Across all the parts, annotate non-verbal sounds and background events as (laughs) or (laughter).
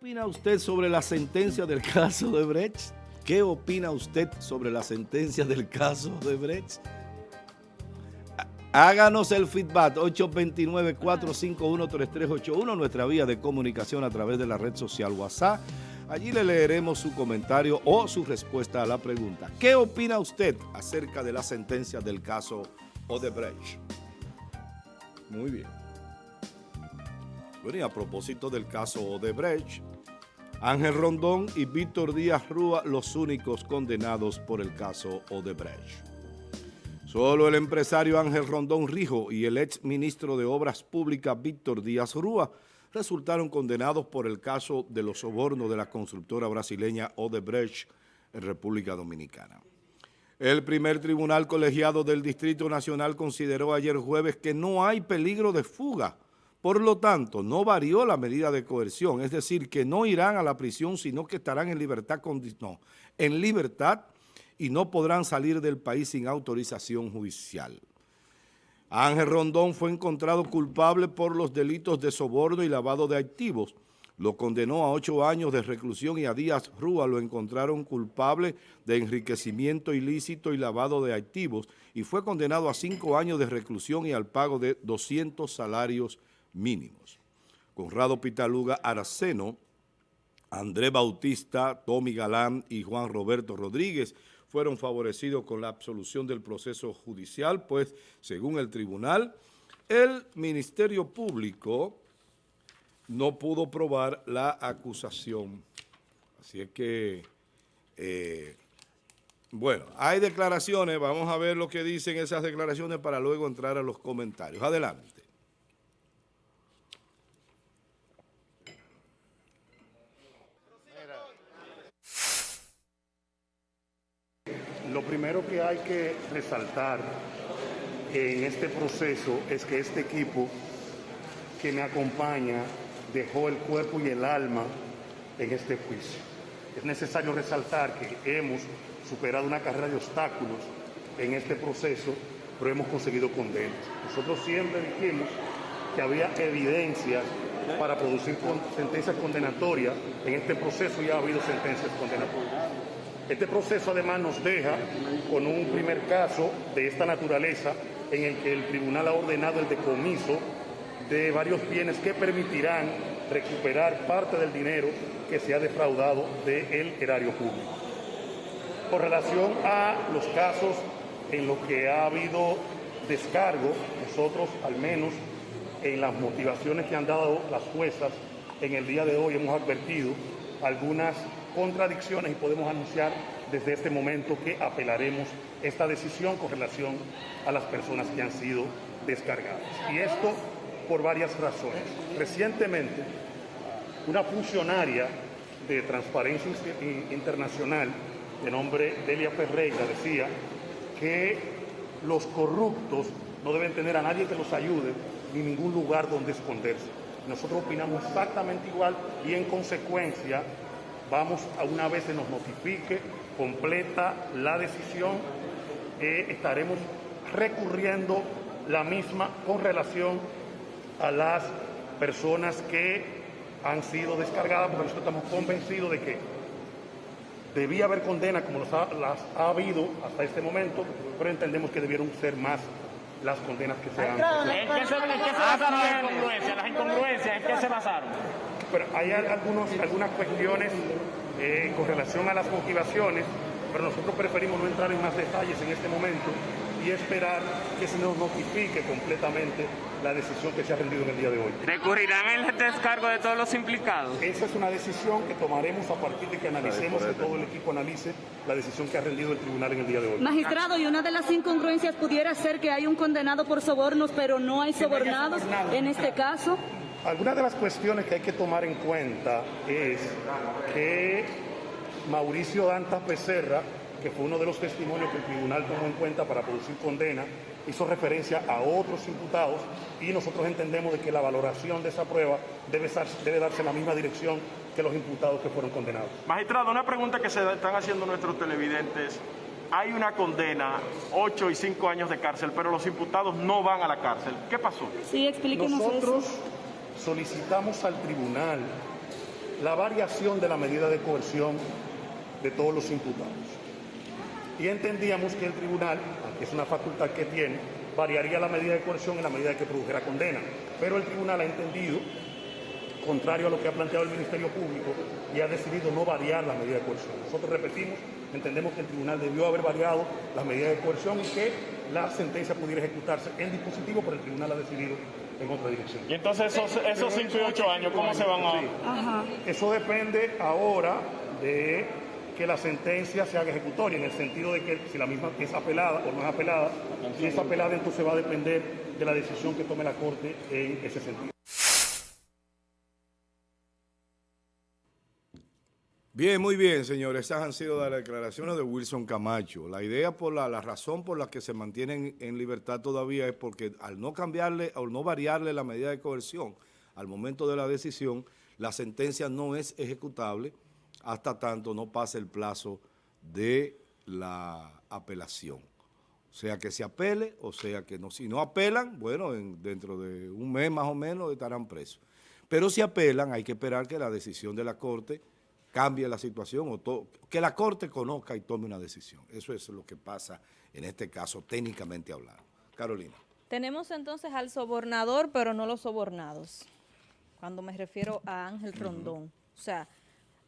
opina usted sobre la sentencia del caso de Brecht? ¿Qué opina usted sobre la sentencia del caso de Brecht? Háganos el feedback 829-451-3381, nuestra vía de comunicación a través de la red social WhatsApp. Allí le leeremos su comentario o su respuesta a la pregunta. ¿Qué opina usted acerca de la sentencia del caso Odebrecht? Muy bien. Bueno, y a propósito del caso Odebrecht, Ángel Rondón y Víctor Díaz Rúa los únicos condenados por el caso Odebrecht. Solo el empresario Ángel Rondón Rijo y el ex ministro de Obras Públicas Víctor Díaz Rúa resultaron condenados por el caso de los sobornos de la constructora brasileña Odebrecht en República Dominicana. El primer tribunal colegiado del Distrito Nacional consideró ayer jueves que no hay peligro de fuga por lo tanto, no varió la medida de coerción, es decir, que no irán a la prisión, sino que estarán en libertad, no, en libertad y no podrán salir del país sin autorización judicial. Ángel Rondón fue encontrado culpable por los delitos de soborno y lavado de activos. Lo condenó a ocho años de reclusión y a Díaz Rúa lo encontraron culpable de enriquecimiento ilícito y lavado de activos y fue condenado a cinco años de reclusión y al pago de 200 salarios mínimos. Conrado Pitaluga Araceno, André Bautista, Tommy Galán y Juan Roberto Rodríguez fueron favorecidos con la absolución del proceso judicial, pues según el tribunal, el Ministerio Público no pudo probar la acusación. Así es que, eh, bueno, hay declaraciones, vamos a ver lo que dicen esas declaraciones para luego entrar a los comentarios. Adelante. Lo primero que hay que resaltar en este proceso es que este equipo que me acompaña dejó el cuerpo y el alma en este juicio. Es necesario resaltar que hemos superado una carrera de obstáculos en este proceso, pero hemos conseguido condenas. Nosotros siempre dijimos que había evidencias para producir sentencias condenatorias. En este proceso ya ha habido sentencias condenatorias. Este proceso además nos deja con un primer caso de esta naturaleza en el que el tribunal ha ordenado el decomiso de varios bienes que permitirán recuperar parte del dinero que se ha defraudado del erario público. Con relación a los casos en los que ha habido descargo, nosotros al menos en las motivaciones que han dado las juezas en el día de hoy hemos advertido algunas contradicciones y podemos anunciar desde este momento que apelaremos esta decisión con relación a las personas que han sido descargadas. Y esto por varias razones. Recientemente, una funcionaria de Transparencia Internacional de nombre Delia Ferreira decía que los corruptos no deben tener a nadie que los ayude ni ningún lugar donde esconderse. Nosotros opinamos exactamente igual y en consecuencia vamos a una vez se nos notifique completa la decisión, eh, estaremos recurriendo la misma con relación a las personas que han sido descargadas, porque nosotros estamos convencidos de que debía haber condena como las ha habido hasta este momento, pero entendemos que debieron ser más las condenas que se han... ¿En qué se, basaron las incongruencias? ¿Las incongruencias en qué se basaron? Pero hay algunos, algunas cuestiones eh, con relación a las motivaciones, pero nosotros preferimos no entrar en más detalles en este momento y esperar que se nos notifique completamente la decisión que se ha rendido en el día de hoy. ¿Recurrirán el descargo de todos los implicados? Esa es una decisión que tomaremos a partir de que analicemos, que todo el equipo analice la decisión que ha rendido el tribunal en el día de hoy. Magistrado, y una de las incongruencias pudiera ser que hay un condenado por sobornos, pero no hay sobornados en este caso. Algunas de las cuestiones que hay que tomar en cuenta es que Mauricio Dantas Becerra, que fue uno de los testimonios que el tribunal tomó en cuenta para producir condena, hizo referencia a otros imputados y nosotros entendemos de que la valoración de esa prueba debe, debe darse en la misma dirección que los imputados que fueron condenados. Magistrado, una pregunta que se están haciendo nuestros televidentes. Hay una condena, ocho y cinco años de cárcel, pero los imputados no van a la cárcel. ¿Qué pasó? Sí, explíquenos Nosotros solicitamos al tribunal la variación de la medida de coerción de todos los imputados. Y entendíamos que el tribunal, que es una facultad que tiene, variaría la medida de coerción en la medida que produjera condena. Pero el tribunal ha entendido, contrario a lo que ha planteado el Ministerio Público, y ha decidido no variar la medida de coerción. Nosotros repetimos, entendemos que el tribunal debió haber variado la medida de coerción y que la sentencia pudiera ejecutarse en dispositivo, pero el tribunal ha decidido en otra dirección. Y entonces esos, esos 5 y 8 años, ¿cómo se van a...? Eso depende ahora de que la sentencia se haga ejecutoria, en el sentido de que si la misma es apelada o no es apelada, si es apelada entonces va a depender de la decisión que tome la Corte en ese sentido. Bien, muy bien, señores. Esas han sido las declaraciones de Wilson Camacho. La idea, por la, la razón por la que se mantienen en libertad todavía es porque al no cambiarle, o no variarle la medida de coerción al momento de la decisión, la sentencia no es ejecutable hasta tanto no pase el plazo de la apelación. O sea que se apele, o sea que no. Si no apelan, bueno, dentro de un mes más o menos estarán presos. Pero si apelan, hay que esperar que la decisión de la Corte cambie la situación o que la Corte conozca y tome una decisión. Eso es lo que pasa en este caso, técnicamente hablando. Carolina. Tenemos entonces al sobornador, pero no los sobornados, cuando me refiero a Ángel Rondón. O sea,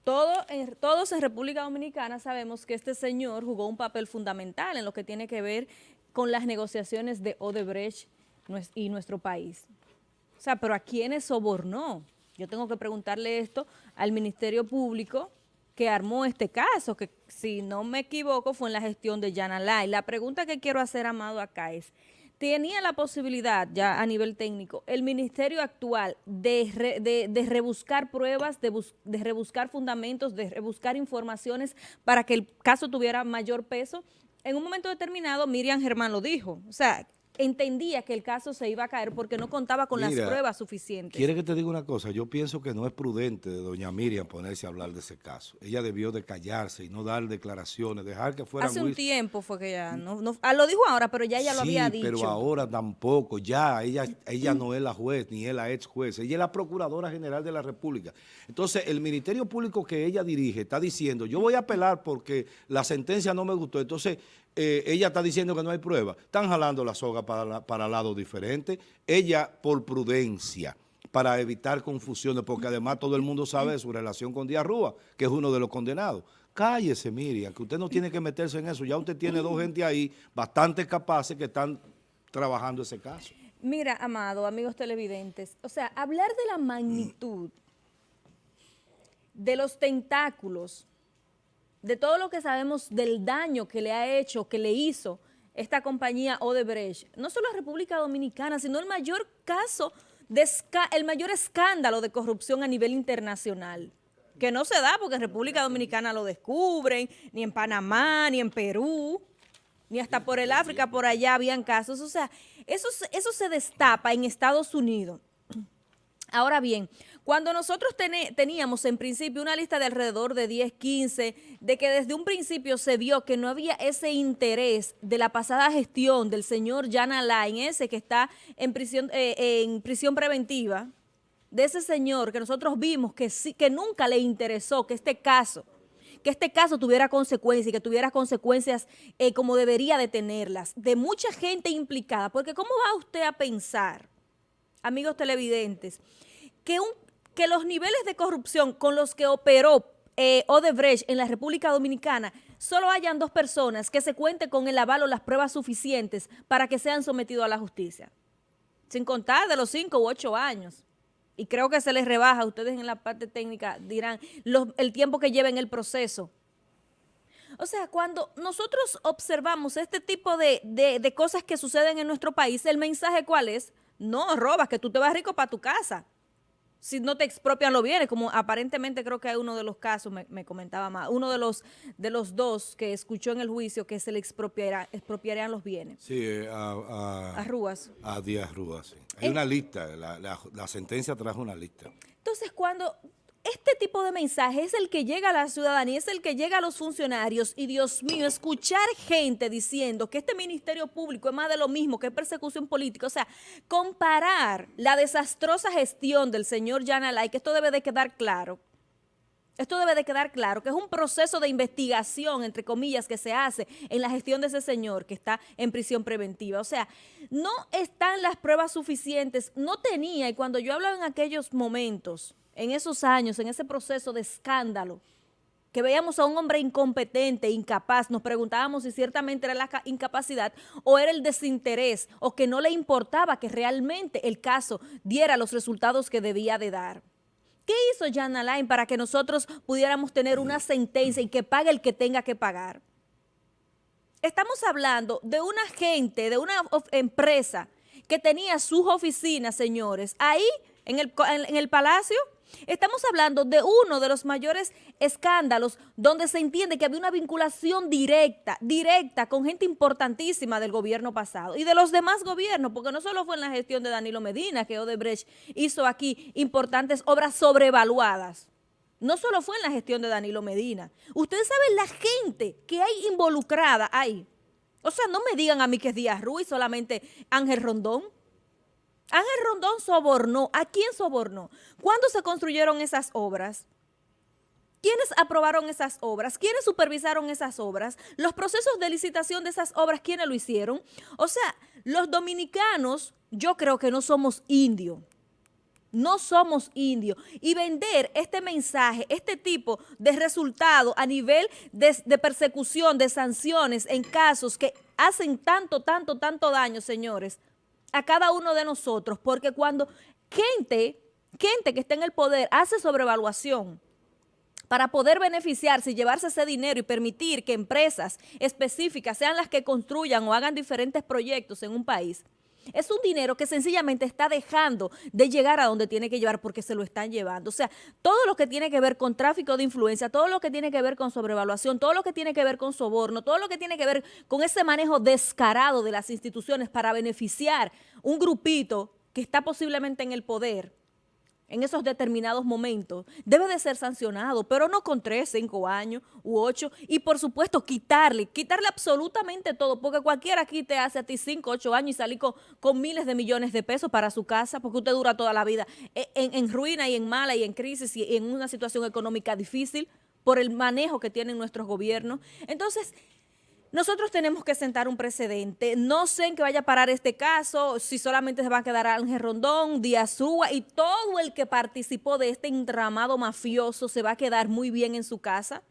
todo, todos en República Dominicana sabemos que este señor jugó un papel fundamental en lo que tiene que ver con las negociaciones de Odebrecht y nuestro país. O sea, pero ¿a quiénes sobornó? Yo tengo que preguntarle esto al Ministerio Público que armó este caso, que si no me equivoco fue en la gestión de Yana Lai. La pregunta que quiero hacer, Amado, acá es, ¿tenía la posibilidad ya a nivel técnico el ministerio actual de, de, rebuscar pruebas, de, de rebuscar fundamentos, de rebuscar informaciones para que el caso tuviera mayor peso? En un momento determinado, Miriam Germán lo dijo, o sea, entendía que el caso se iba a caer porque no contaba con las pruebas suficientes. ¿Quiere que te diga una cosa? Yo pienso que no es prudente de doña Miriam ponerse a hablar de ese caso. Ella debió de callarse y no dar declaraciones, dejar que fuera... Hace un tiempo fue que ya, no, ah, lo dijo ahora, pero ya ella lo había dicho. pero ahora tampoco, ya, ella, ella no es la juez, ni es la ex juez, ella es la Procuradora General de la República. Entonces, el Ministerio Público que ella dirige está diciendo, yo voy a apelar porque la sentencia no me gustó, entonces eh, ella está diciendo que no hay prueba. Están jalando la soga para, para lados diferentes. Ella, por prudencia, para evitar confusiones, porque además todo el mundo sabe de su relación con Díaz Rúa, que es uno de los condenados. Cállese, Miriam, que usted no tiene que meterse en eso. Ya usted tiene dos gente ahí bastante capaces que están trabajando ese caso. Mira, Amado, amigos televidentes, o sea, hablar de la magnitud de los tentáculos de todo lo que sabemos del daño que le ha hecho, que le hizo esta compañía Odebrecht, no solo a República Dominicana, sino el mayor caso, de el mayor escándalo de corrupción a nivel internacional, que no se da porque en República Dominicana lo descubren, ni en Panamá, ni en Perú, ni hasta por el África, por allá habían casos. O sea, eso, eso se destapa en Estados Unidos. Ahora bien, cuando nosotros teníamos en principio una lista de alrededor de 10, 15, de que desde un principio se vio que no había ese interés de la pasada gestión del señor Jan Alain, ese que está en prisión, eh, en prisión preventiva, de ese señor que nosotros vimos que, que nunca le interesó que este caso que este caso tuviera consecuencias y que tuviera consecuencias eh, como debería de tenerlas, de mucha gente implicada, porque ¿cómo va usted a pensar, amigos televidentes, que un, que los niveles de corrupción con los que operó eh, Odebrecht en la República Dominicana solo hayan dos personas que se cuente con el aval o las pruebas suficientes para que sean sometidos a la justicia. Sin contar de los cinco u ocho años. Y creo que se les rebaja, ustedes en la parte técnica dirán, el tiempo que lleva en el proceso. O sea, cuando nosotros observamos este tipo de, de cosas que suceden en nuestro país, el mensaje ¿cuál es? No robas, que tú te vas rico para tu casa si no te expropian los bienes, como aparentemente creo que hay uno de los casos, me, comentaba más, uno de los de los dos que escuchó en el juicio que se le expropiará, expropiarían los bienes. Sí, eh, a, a, Rúas. A Díaz Rúas, sí. Hay una lista, la, la sentencia trajo una lista. Entonces, cuando este tipo de mensaje es el que llega a la ciudadanía, es el que llega a los funcionarios. Y Dios mío, escuchar gente diciendo que este Ministerio Público es más de lo mismo que persecución política, o sea, comparar la desastrosa gestión del señor Yanalay, que esto debe de quedar claro, Esto debe de quedar claro, que es un proceso de investigación, entre comillas, que se hace en la gestión de ese señor que está en prisión preventiva. O sea, no están las pruebas suficientes, no tenía, y cuando yo hablaba en aquellos momentos, en esos años, en ese proceso de escándalo, que veíamos a un hombre incompetente, incapaz, nos preguntábamos si ciertamente era la incapacidad o era el desinterés o que no le importaba que realmente el caso diera los resultados que debía de dar. ¿Qué hizo Jan Alain para que nosotros pudiéramos tener una sentencia y que pague el que tenga que pagar? Estamos hablando de una gente, de una empresa que tenía sus oficinas, señores, ahí en el, en el palacio, Estamos hablando de uno de los mayores escándalos donde se entiende que había una vinculación directa, directa con gente importantísima del gobierno pasado y de los demás gobiernos, porque no solo fue en la gestión de Danilo Medina que Odebrecht hizo aquí importantes obras sobrevaluadas. No solo fue en la gestión de Danilo Medina. Ustedes saben la gente que hay involucrada ahí. O sea, no me digan a mí que es Díaz Ruiz, solamente Ángel Rondón. Ángel Rondón sobornó. ¿A quién sobornó? ¿Cuándo se construyeron esas obras? ¿Quiénes aprobaron esas obras? ¿Quiénes supervisaron esas obras? Los procesos de licitación de esas obras, ¿quiénes lo hicieron? O sea, los dominicanos, yo creo que no somos indios. No somos indios. Y vender este mensaje, este tipo de resultado a nivel de, de, persecución, de sanciones en casos que hacen tanto, tanto, tanto daño, señores, a cada uno de nosotros, porque cuando gente, gente que está en el poder hace sobrevaluación para poder beneficiarse y llevarse ese dinero y permitir que empresas específicas sean las que construyan o hagan diferentes proyectos en un país, es un dinero que sencillamente está dejando de llegar a donde tiene que llevar porque se lo están llevando. O sea, todo lo que tiene que ver con tráfico de influencia, todo lo que tiene que ver con sobrevaluación, todo lo que tiene que ver con soborno, todo lo que tiene que ver con ese manejo descarado de las instituciones para beneficiar un grupito que está posiblemente en el poder, en esos determinados momentos, debe de ser sancionado, pero no con tres, cinco años u ocho, y por supuesto quitarle, quitarle absolutamente todo, porque cualquiera aquí te hace a ti cinco, ocho años y salir con, miles de millones de pesos para su casa, porque usted dura toda la vida e, en, en ruina y en mala y en crisis y en una situación económica difícil por el manejo que tienen nuestros gobiernos. Entonces, nosotros tenemos que sentar un precedente. No sé en qué vaya a parar este caso, si solamente se va a quedar Ángel Rondón, Díaz Rúa y todo el que participó de este entramado mafioso se va a quedar muy bien en su casa.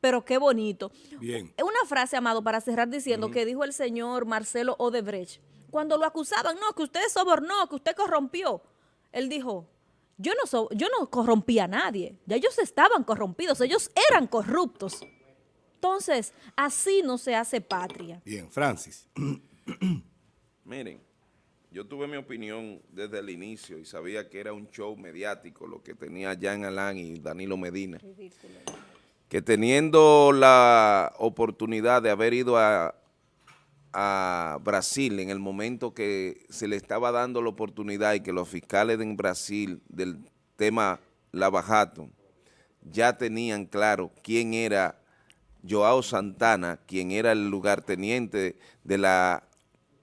Pero qué bonito. Bien. Una frase, Amado, para cerrar diciendo que dijo el señor Marcelo Odebrecht. Cuando lo acusaban, no, que usted sobornó, que usted corrompió. Él dijo, yo no, yo no corrompí a nadie. Ya ellos estaban corrompidos, ellos eran corruptos. Entonces, así no se hace patria. Bien, Francis. (clears throat) Miren, yo tuve mi opinión desde el inicio y sabía que era un show mediático lo que tenía Jan Alain y Danilo Medina. Que teniendo la oportunidad de haber ido a, a Brasil en el momento que se le estaba dando la oportunidad y que los fiscales en Brasil del tema Lavajato ya tenían claro quién era Joao Santana, quien era el lugarteniente de la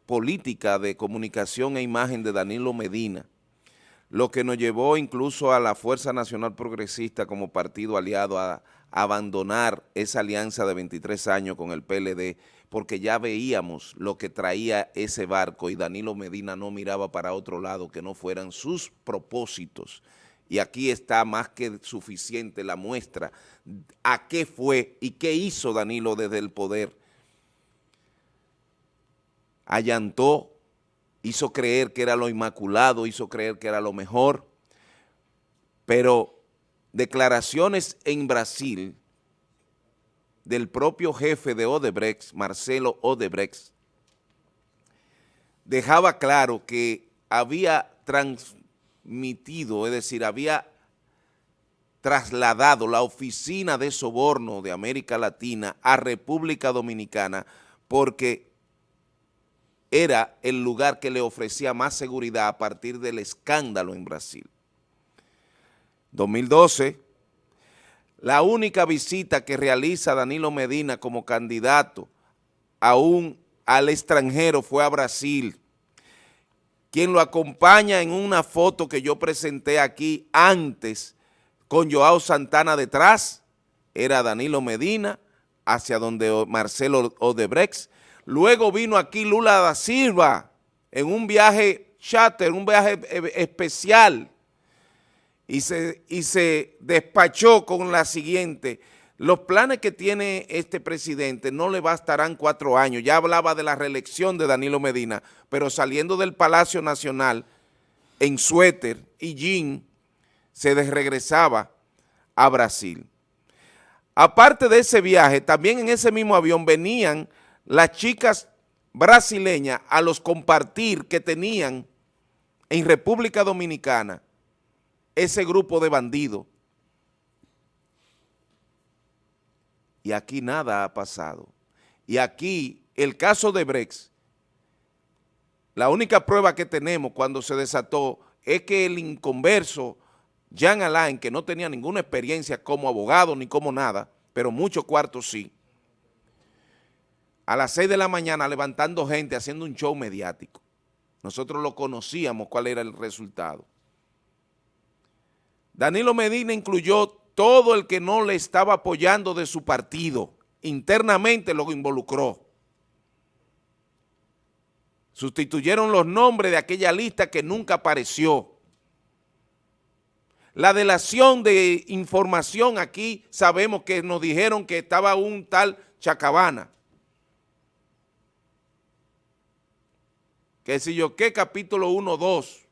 política de comunicación e imagen de Danilo Medina, lo que nos llevó incluso a la Fuerza Nacional Progresista como partido aliado a, abandonar esa alianza de 23 años con el PLD, porque ya veíamos lo que traía ese barco y Danilo Medina no miraba para otro lado que no fueran sus propósitos y aquí está más que suficiente la muestra a qué fue y qué hizo Danilo desde el poder. Allantó, hizo creer que era lo inmaculado, hizo creer que era lo mejor, pero declaraciones en Brasil del propio jefe de Odebrecht, Marcelo Odebrecht, dejaba claro que había trans es decir, había trasladado la oficina de soborno de América Latina a República Dominicana porque era el lugar que le ofrecía más seguridad a partir del escándalo en Brasil. 2012, la única visita que realiza Danilo Medina como candidato aún al extranjero fue a Brasil, quien lo acompaña en una foto que yo presenté aquí antes con Joao Santana detrás, era Danilo Medina, hacia donde Marcelo Odebrecht. Luego vino aquí Lula da Silva en un viaje charter, un viaje eh, especial, y se, y se despachó con la siguiente, los planes que tiene este presidente no le bastarán cuatro años. Ya hablaba de la reelección de Danilo Medina, pero saliendo del Palacio Nacional en suéter y jean, se desregresaba a Brasil. Aparte de ese viaje, también en ese mismo avión venían las chicas brasileñas a los compartir que tenían en República Dominicana ese grupo de bandidos y aquí nada ha pasado. Y aquí el caso de Brex, la única prueba que tenemos cuando se desató es que el inconverso Jean Alain, que no tenía ninguna experiencia como abogado ni como nada, pero muchos cuartos sí, a las 6 de la mañana levantando gente, haciendo un show mediático. Nosotros lo conocíamos cuál era el resultado. Danilo Medina incluyó todo el que no le estaba apoyando de su partido, internamente lo involucró. Sustituyeron los nombres de aquella lista que nunca apareció. La delación de información aquí sabemos que nos dijeron que estaba un tal Chacabana. Que si yo qué capítulo 1, 2.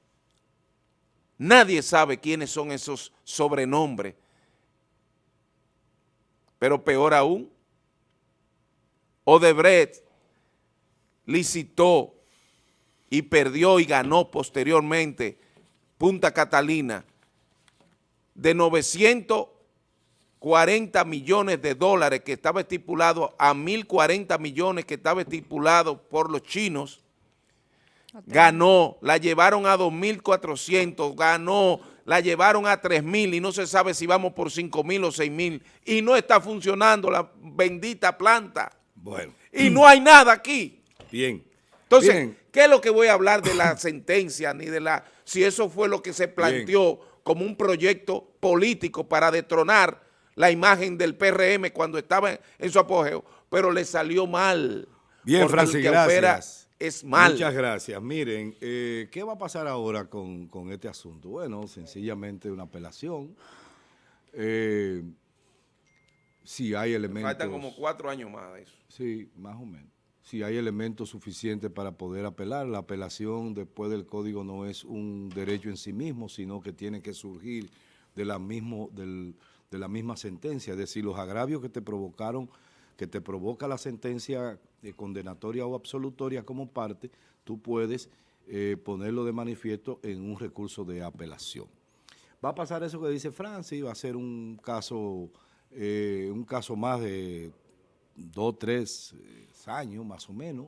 Nadie sabe quiénes son esos sobrenombres pero peor aún, Odebrecht licitó y perdió y ganó posteriormente Punta Catalina de 940 millones de dólares que estaba estipulado a 1.040 millones que estaba estipulado por los chinos, ganó, la llevaron a 2.400, ganó la llevaron a 3 mil y no se sabe si vamos por 5 mil o 6 mil y no está funcionando la bendita planta. Bueno. Y no hay nada aquí. Bien. Entonces, ¿qué es lo que voy a hablar de la (clears throat) sentencia ni de la, si eso fue lo que se planteó como un proyecto político para detronar la imagen del PRM cuando estaba en, su apogeo, pero le salió mal. Bien, Francis, gracias es mal. Muchas gracias. Miren, eh, ¿qué va a pasar ahora con, este asunto? Bueno, sencillamente una apelación. Eh, si hay elementos... Faltan como cuatro años más de eso. Sí, más o menos. Si hay elementos suficientes para poder apelar, la apelación después del código no es un derecho en sí mismo, sino que tiene que surgir de la, mismo, de la misma sentencia, es decir, los agravios que te provocaron que te provoca la sentencia eh, condenatoria o absolutoria como parte, tú puedes eh, ponerlo de manifiesto en un recurso de apelación. Va a pasar eso que dice Francis, va a ser un caso, eh, un caso más de dos, tres años más o menos.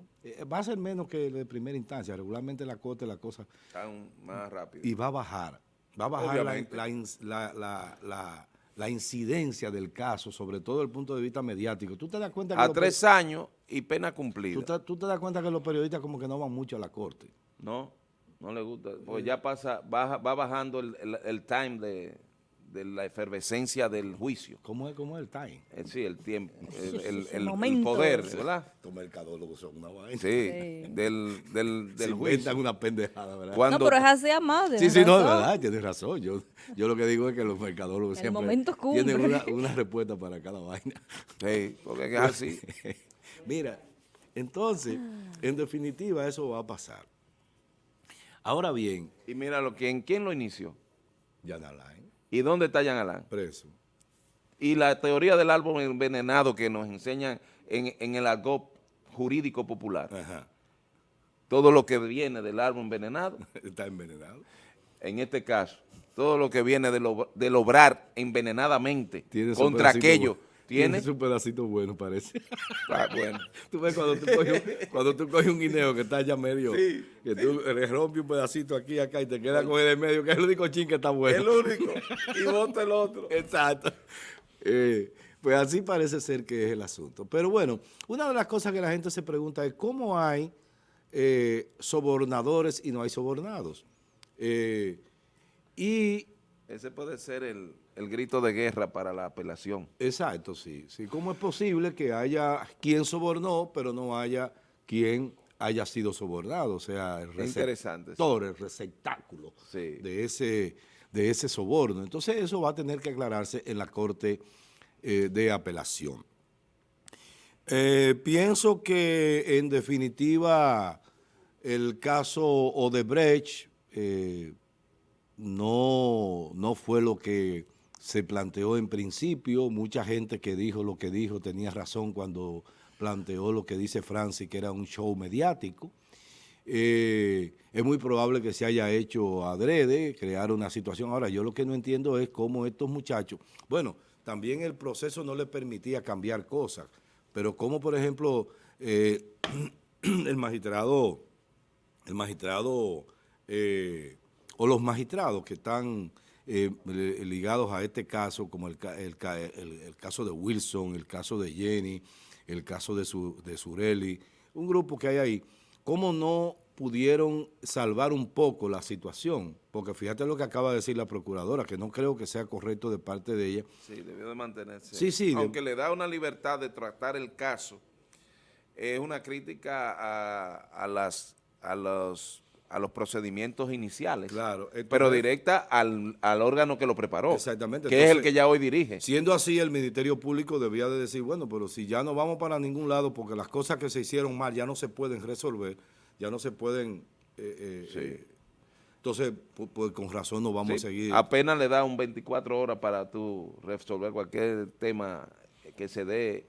va a ser menos que el de primera instancia, regularmente la corte la cosa... Está más rápido. Y va a bajar, va a bajar la la incidencia del caso, sobre todo desde el punto de vista mediático. ¿Tú te das cuenta que A tres años y pena cumplida. ¿tú te, das cuenta que los periodistas como que no van mucho a la corte? No, no le gusta. Pues ya pasa, va bajando el time de de la efervescencia del juicio. ¿Cómo es, cómo es el time? Eh, sí, el tiempo, (laughs) el, el, poder, ¿verdad? Los mercadólogos son una vaina. Sí, del, del, del juicio. una pendejada, ¿verdad? no, pero es así amado. Sí, sí, no, es verdad, tienes razón. Yo, yo lo que digo es que los mercadólogos siempre tienen una, una, respuesta para cada vaina. Sí, porque es así. (laughs) Mira, entonces, en definitiva, eso va a pasar. Ahora bien. Y mira, ¿quién, ¿quién lo inició? Yanalay. ¿Y dónde está Jean Alain? Preso. Y la teoría del árbol envenenado que nos enseñan en, el algo jurídico popular. Ajá. Todo lo que viene del árbol envenenado. (laughs) Está envenenado. En este caso, todo lo que viene de del obrar envenenadamente contra aquello ¿Tiene? un pedacito bueno, parece. (laughs) Ah, bueno. Tú ves cuando tú, coges, cuando tú coges un guineo que está ya medio, que tú le rompes un pedacito aquí acá y te queda con el en medio, que es el único chin que está bueno. El único. Y bota el otro. (laughs) Exacto. Eh, pues así parece ser que es el asunto. Pero bueno, una de las cosas que la gente se pregunta es cómo hay eh, sobornadores y no hay sobornados. Eh, y ese puede ser el, el grito de guerra para la apelación. Exacto, sí. sí. ¿Cómo es posible que haya quien sobornó, pero no haya quien haya sido sobornado? O sea, el receptor, el receptáculo Sí. de, ese, de ese soborno. Entonces eso va a tener que aclararse en la Corte eh, de Apelación. Eh, pienso que en definitiva el caso Odebrecht eh, no, no fue lo que se planteó en principio. Mucha gente que dijo lo que dijo tenía razón cuando planteó lo que dice Francis, que era un show mediático. Eh, es muy probable que se haya hecho adrede, crear una situación. Ahora, yo lo que no entiendo es cómo estos muchachos, bueno, también el proceso no les permitía cambiar cosas, pero como por ejemplo eh, (clears throat) el magistrado, el magistrado eh, o los magistrados que están eh, ligados a este caso, como el, el, el, el, caso de Wilson, el caso de Jenny, el caso de, su, de Sureli, un grupo que hay ahí, ¿cómo no pudieron salvar un poco la situación? Porque fíjate lo que acaba de decir la procuradora, que no creo que sea correcto de parte de ella. Sí, debió de mantenerse. Sí, sí. Aunque de... le da una libertad de tratar el caso, es una crítica a, a las, a los a los procedimientos iniciales, claro, entonces, pero directa al, al, órgano que lo preparó, exactamente. que entonces, es el que ya hoy dirige. Siendo así, el Ministerio Público debía de decir, bueno, pero si ya no vamos para ningún lado porque las cosas que se hicieron mal ya no se pueden resolver, ya no se pueden... Eh, eh, sí. eh, entonces, pues, pues, con razón no vamos sí. a seguir. Apenas le da un 24 horas para tú resolver cualquier tema que se dé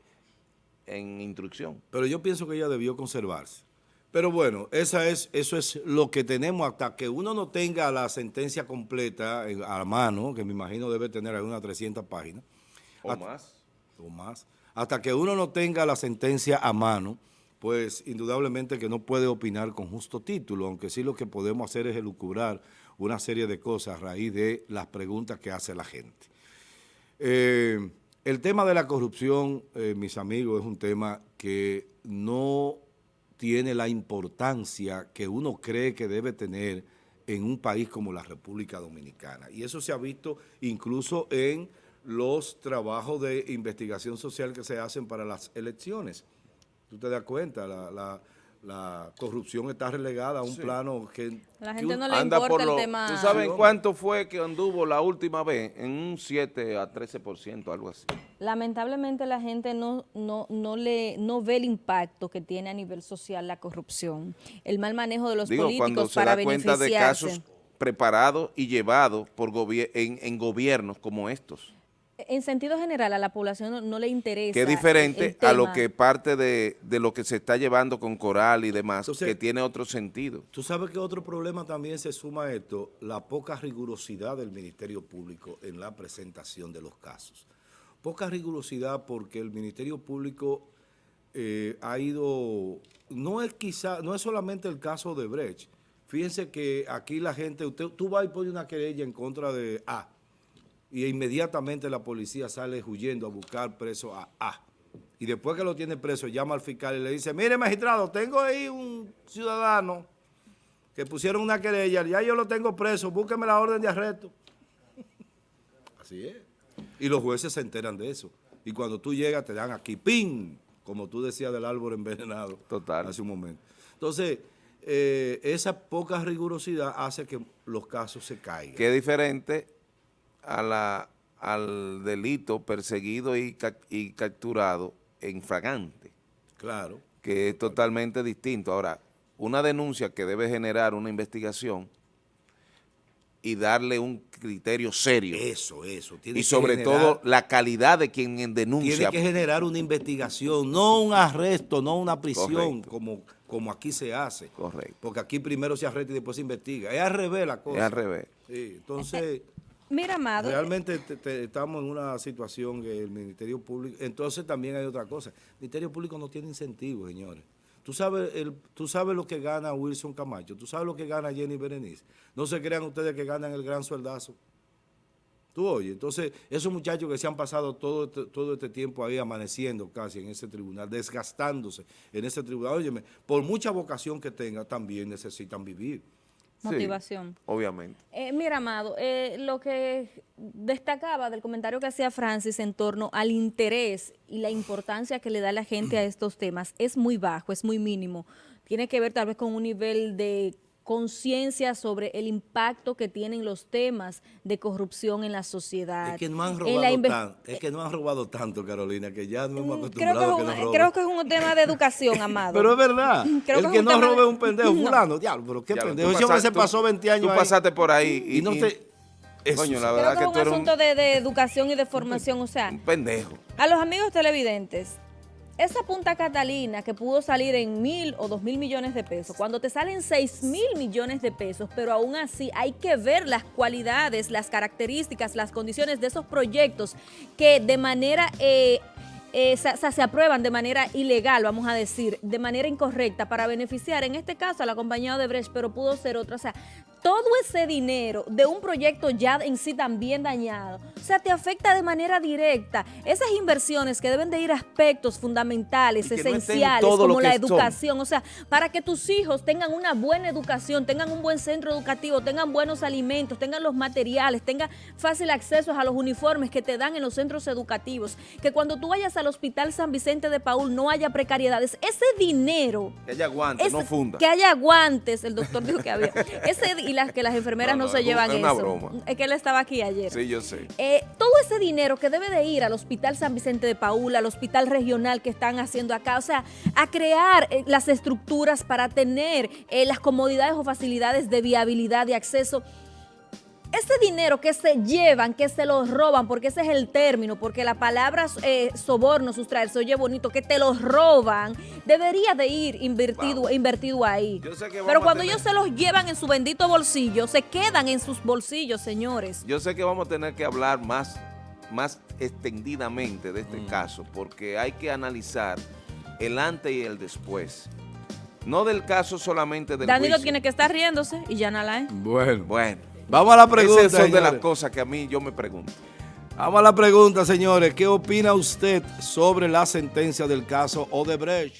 en instrucción. Pero yo pienso que ella debió conservarse. Pero bueno, esa es, eso es lo que tenemos hasta que uno no tenga la sentencia completa a mano, que me imagino debe tener algunas 300 páginas. O hasta, más. O más. Hasta que uno no tenga la sentencia a mano, pues indudablemente que no puede opinar con justo título, aunque sí lo que podemos hacer es elucubrar una serie de cosas a raíz de las preguntas que hace la gente. Eh, el tema de la corrupción, eh, mis amigos, es un tema que no tiene la importancia que uno cree que debe tener en un país como la República Dominicana. Y eso se ha visto incluso en los trabajos de investigación social que se hacen para las elecciones. Tú te das cuenta, la, la corrupción está relegada a un sí. plano que... La gente que no le anda importa por el lo, tema... ¿Tú sabes cuánto fue que anduvo la última vez? En un 7 a 13%, algo así. Lamentablemente la gente no, no, no, le, no ve el impacto que tiene a nivel social la corrupción, el mal manejo de los Digo, políticos cuando se para da cuenta de casos preparados y llevados en, en gobiernos como estos en sentido general a la población no, no le interesa. Que es diferente a lo que parte de, de, lo que se está llevando con Coral y demás, Entonces, que tiene otro sentido. Tú sabes que otro problema también se suma a esto, la poca rigurosidad del Ministerio Público en la presentación de los casos. Poca rigurosidad porque el Ministerio Público eh, ha ido, no es quizá, no es solamente el caso de Brecht. Fíjense que aquí la gente, usted, tú vas y pones una querella en contra de A, y inmediatamente la policía sale huyendo a buscar preso a A. Y después que lo tiene preso, llama al fiscal y le dice, mire magistrado, tengo ahí un ciudadano que pusieron una querella, ya yo lo tengo preso, búsqueme la orden de arresto. Así es. Y los jueces se enteran de eso. Y cuando tú llegas te dan aquí, ¡pin! Como tú decías del árbol envenenado Total. hace un momento. Entonces, eh, esa poca rigurosidad hace que los casos se caigan. Es diferente a la, al delito perseguido y, y capturado en fragante. Claro. Que es totalmente distinto. Ahora, una denuncia que debe generar una investigación y darle un criterio serio. Eso, eso. Tiene y sobre generar, todo la calidad de quien denuncia. Tiene que generar una investigación, no un arresto, no una prisión, como, como aquí se hace. Correcto. Porque aquí primero se arresta y después se investiga. Es al revés la cosa. Es al revés. Sí, entonces... Mira, Amado. Realmente te, estamos en una situación que el Ministerio Público... Entonces también hay otra cosa. El Ministerio Público no tiene incentivos, señores. Tú sabes, el, tú sabes lo que gana Wilson Camacho, tú sabes lo que gana Jenny Berenice. No se crean ustedes que ganan el gran sueldazo. Tú oye, entonces esos muchachos que se han pasado todo este, todo este tiempo ahí amaneciendo casi en ese tribunal, desgastándose en ese tribunal, óyeme, por mucha vocación que tenga, también necesitan vivir. Sí, Motivación. obviamente. Eh, mira, Amado, eh, lo que destacaba del comentario que hacía Francis en torno al interés y la importancia que le da la gente a estos temas es muy bajo, es muy mínimo. Tiene que ver tal vez con un nivel de conciencia sobre el impacto que tienen los temas de corrupción en la sociedad. Es que no han robado tanto, es que no han robado tanto, Carolina, que ya no hemos Creo que, acostumbrado es a que un, nos roben. creo que es un tema de educación, Amado. (laughs) Pero es verdad. (laughs) Creo el que que, es un no tema robe de- es un pendejo (laughs) No. fulano. Diablo, pero qué Ya, pendejo. Ese hombre se pasó tú- 20 años Tú ahí. pasaste por ahí y, y no y- te... Eso coño, la sí. verdad Creo que que es un un, asunto de, de educación y de formación, o sea, un pendejo. A los amigos televidentes, esa Punta Catalina que pudo salir en mil o dos mil millones de pesos, cuando te salen seis mil millones de pesos, pero aún así hay que ver las cualidades, las características, las condiciones de esos proyectos que de manera... eh, eh, se, se- aprueban de manera ilegal, vamos a decir, de manera incorrecta para beneficiar, en este caso, a la compañía Odebrecht, pero pudo ser otra. O sea, todo ese dinero de un proyecto ya en sí también dañado, o sea, te afecta de manera directa. Esas inversiones que deben de ir a aspectos fundamentales, no esenciales, como la son. educación, o sea, para que tus hijos tengan una buena educación, tengan un buen centro educativo, tengan buenos alimentos, tengan los materiales, tengan fácil acceso a los uniformes que te dan en los centros educativos, que cuando tú vayas al Hospital San Vicente de Paul no haya precariedades. Ese dinero Que haya guante, es- no funda. Que haya guantes, el doctor dijo que había. (laughs) Ese, y las que las enfermeras No, no, no, se es llevan una eso. broma. Es que él estaba aquí ayer. Sí, yo sé. Eh, todo ese dinero que debe de ir al Hospital San Vicente de Paul, al Hospital Regional que están haciendo acá, o sea, a crear eh, las estructuras para tener eh, las comodidades o facilidades de viabilidad de acceso. Ese dinero que se llevan, que se los roban, porque ese es el término, porque la palabra eh, soborno, sustraer, se oye bonito, que te los roban, debería de ir invertido, invertido ahí. Yo sé que Pero cuando tener- ellos se los llevan en su bendito bolsillo, se quedan en sus bolsillos, señores. Yo sé que vamos a tener que hablar más, más extendidamente de este caso, porque hay que analizar el antes y el después. No del caso solamente del Danilo juicio. tiene que estar riéndose y ya Nalae. Bueno, Bueno, vamos a la pregunta, esas son de las señores. cosas que a mí yo me pregunto. Vamos a la pregunta, señores. ¿Qué opina usted sobre la sentencia del caso Odebrecht?